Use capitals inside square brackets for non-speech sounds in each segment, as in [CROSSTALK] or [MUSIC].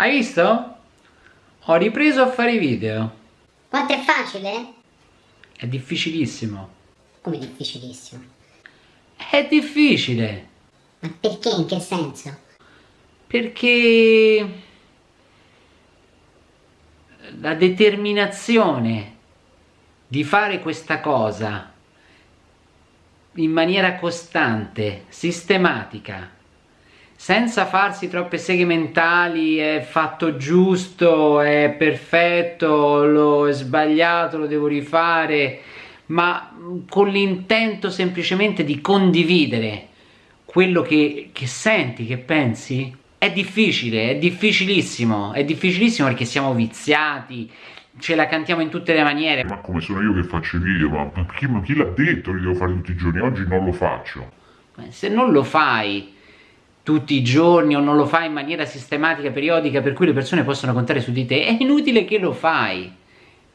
Hai visto? Ho ripreso a fare i video. Quanto è facile? È difficilissimo. Come difficilissimo? È difficile. Ma perché? In che senso? Perché la determinazione di fare questa cosa in maniera costante, sistematica, senza farsi troppe seghe mentali, è fatto giusto, è perfetto, l'ho sbagliato, lo devo rifare, ma con l'intento semplicemente di condividere quello che, che senti, che pensi, è difficile, è difficilissimo, è difficilissimo perché siamo viziati, ce la cantiamo in tutte le maniere. Ma come sono io che faccio i video? Ma, ma chi, chi l'ha detto che devo fare tutti i giorni? Oggi non lo faccio. Se non lo fai tutti i giorni o non lo fai in maniera sistematica, periodica, per cui le persone possono contare su di te, è inutile che lo fai.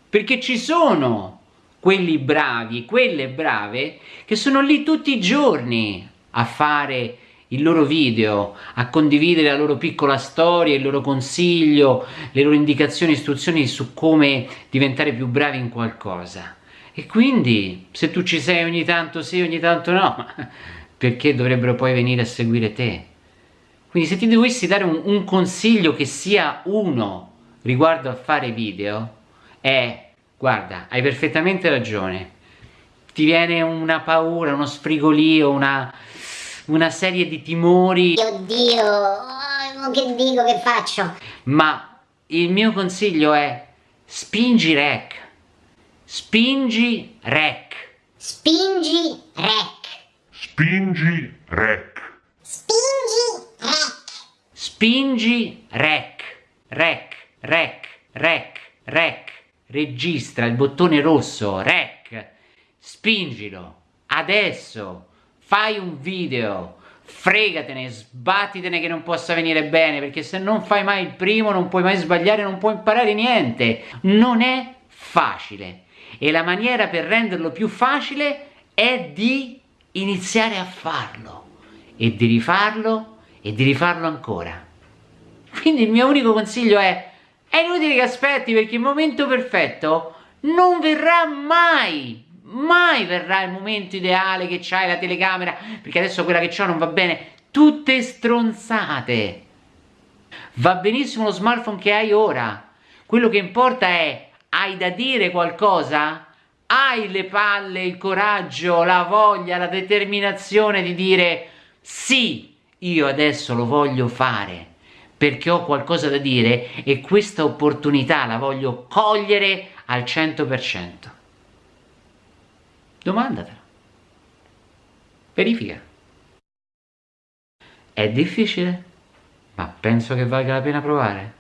Perché ci sono quelli bravi, quelle brave, che sono lì tutti i giorni a fare il loro video, a condividere la loro piccola storia, il loro consiglio, le loro indicazioni, istruzioni su come diventare più bravi in qualcosa. E quindi, se tu ci sei ogni tanto sì, ogni tanto no, [LAUGHS] perché dovrebbero poi venire a seguire te? Quindi se ti dovessi dare un, un consiglio che sia uno riguardo a fare video, è, guarda, hai perfettamente ragione, ti viene una paura, uno sfrigolio, una una serie di timori. Oddio, oh, che dico, che faccio? Ma il mio consiglio è spingi rec. Spingi rec. Spingi rec. Spingi rec. Spingi rec. Rec, rec, rec, rec. Registra il bottone rosso, rec. Spingilo. Adesso fai un video, fregatene, sbattitene che non possa venire bene, perché se non fai mai il primo non puoi mai sbagliare, non puoi imparare niente. Non è facile. E la maniera per renderlo più facile è di iniziare a farlo e di rifarlo e di rifarlo ancora. Quindi il mio unico consiglio è è inutile che aspetti perché il momento perfetto non verrà mai mai verrà il momento ideale che c'hai la telecamera, perché adesso quella che ho non va bene, tutte stronzate. Va benissimo lo smartphone che hai ora, quello che importa è, hai da dire qualcosa? Hai le palle, il coraggio, la voglia, la determinazione di dire sì, io adesso lo voglio fare perché ho qualcosa da dire e questa opportunità la voglio cogliere al 100%. Domandatela. Verifica. È difficile, ma penso che valga la pena provare.